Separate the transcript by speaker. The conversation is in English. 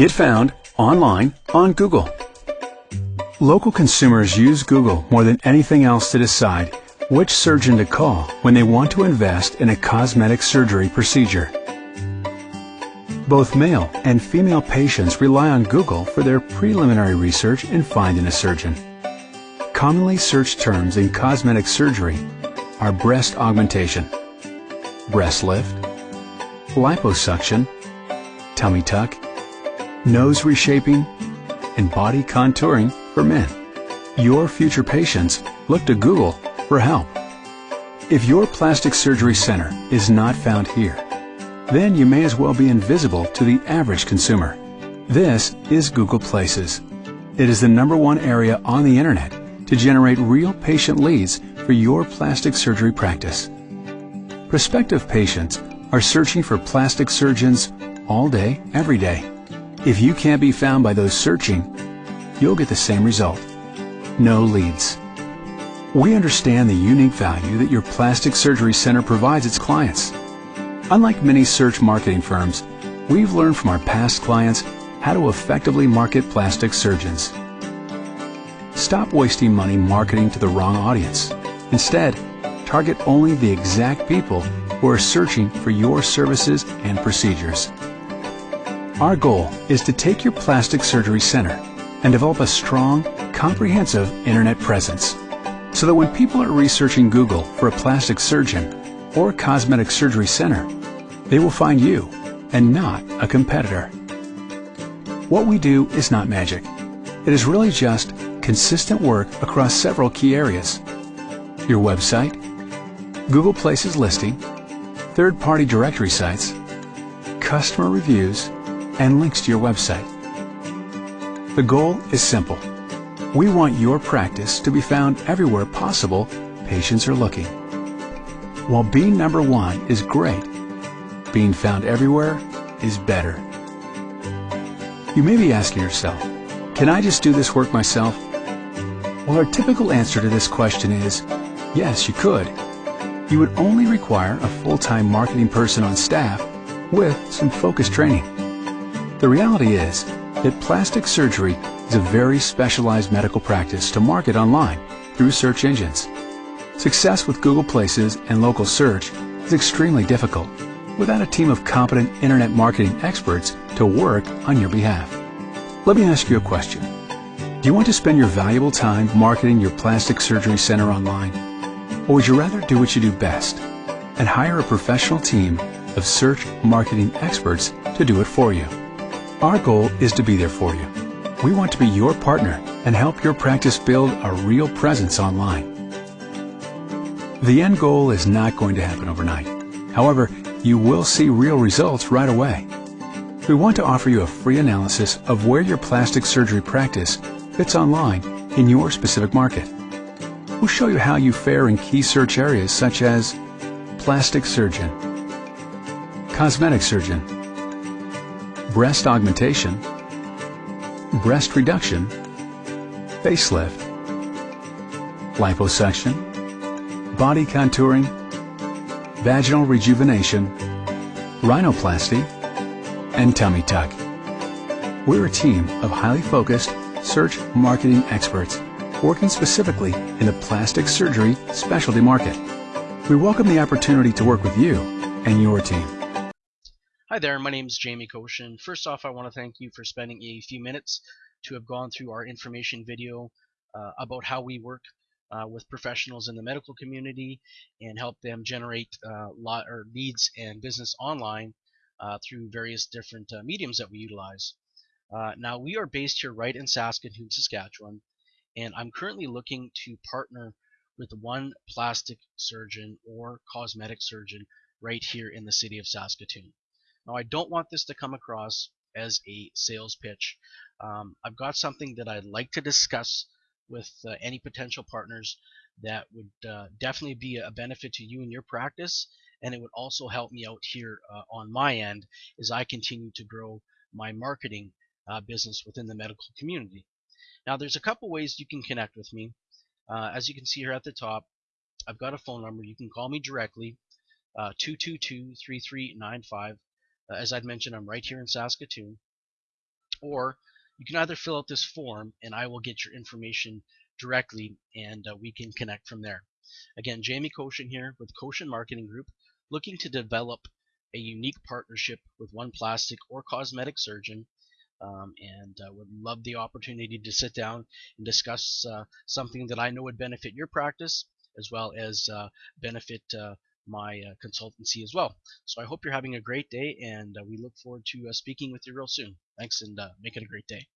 Speaker 1: Get found online on Google. Local consumers use Google more than anything else to decide which surgeon to call when they want to invest in a cosmetic surgery procedure. Both male and female patients rely on Google for their preliminary research in finding a surgeon. Commonly searched terms in cosmetic surgery are breast augmentation, breast lift, liposuction, tummy tuck, nose reshaping, and body contouring for men. Your future patients look to Google for help. If your plastic surgery center is not found here, then you may as well be invisible to the average consumer. This is Google Places. It is the number one area on the internet to generate real patient leads for your plastic surgery practice. Prospective patients are searching for plastic surgeons all day, every day. If you can't be found by those searching, you'll get the same result. No leads. We understand the unique value that your plastic surgery center provides its clients. Unlike many search marketing firms, we've learned from our past clients how to effectively market plastic surgeons. Stop wasting money marketing to the wrong audience. Instead, target only the exact people who are searching for your services and procedures. Our goal is to take your plastic surgery center and develop a strong, comprehensive internet presence so that when people are researching Google for a plastic surgeon or cosmetic surgery center, they will find you and not a competitor. What we do is not magic. It is really just consistent work across several key areas. Your website, Google Places listing, third-party directory sites, customer reviews, and links to your website. The goal is simple. We want your practice to be found everywhere possible patients are looking. While being number one is great, being found everywhere is better. You may be asking yourself, can I just do this work myself? Well, our typical answer to this question is, yes, you could. You would only require a full-time marketing person on staff with some focused training. The reality is that plastic surgery is a very specialized medical practice to market online through search engines. Success with Google Places and local search is extremely difficult without a team of competent internet marketing experts to work on your behalf. Let me ask you a question. Do you want to spend your valuable time marketing your plastic surgery center online? Or would you rather do what you do best and hire a professional team of search marketing experts to do it for you? Our goal is to be there for you we want to be your partner and help your practice build a real presence online. The end goal is not going to happen overnight. However, you will see real results right away. We want to offer you a free analysis of where your plastic surgery practice fits online in your specific market. We'll show you how you fare in key search areas such as plastic surgeon, cosmetic surgeon, breast augmentation, breast reduction, facelift, liposuction, body contouring, vaginal rejuvenation, rhinoplasty, and tummy tuck. We're a team of highly focused search marketing experts working specifically in the plastic surgery specialty market. We welcome the opportunity to work with you and your team.
Speaker 2: Hi there, my name is Jamie Koshin. First off, I want to thank you for spending a few minutes to have gone through our information video uh, about how we work uh, with professionals in the medical community and help them generate uh, leads and business online uh, through various different uh, mediums that we utilize. Uh, now we are based here right in Saskatoon, Saskatchewan, and I'm currently looking to partner with one plastic surgeon or cosmetic surgeon right here in the city of Saskatoon. Now I don't want this to come across as a sales pitch. Um, I've got something that I'd like to discuss with uh, any potential partners that would uh, definitely be a benefit to you and your practice and it would also help me out here uh, on my end as I continue to grow my marketing uh, business within the medical community. Now there's a couple ways you can connect with me. Uh, as you can see here at the top, I've got a phone number. You can call me directly, uh, 222-3395. Uh, as I'd mentioned, I'm right here in Saskatoon. or you can either fill out this form and I will get your information directly and uh, we can connect from there. Again, Jamie Koshin here with Koshin Marketing Group, looking to develop a unique partnership with one plastic or cosmetic surgeon um, and uh, would love the opportunity to sit down and discuss uh, something that I know would benefit your practice as well as uh, benefit uh, my uh, consultancy as well. So I hope you're having a great day and uh, we look forward to speaking with you real soon. Thanks and make it a great day.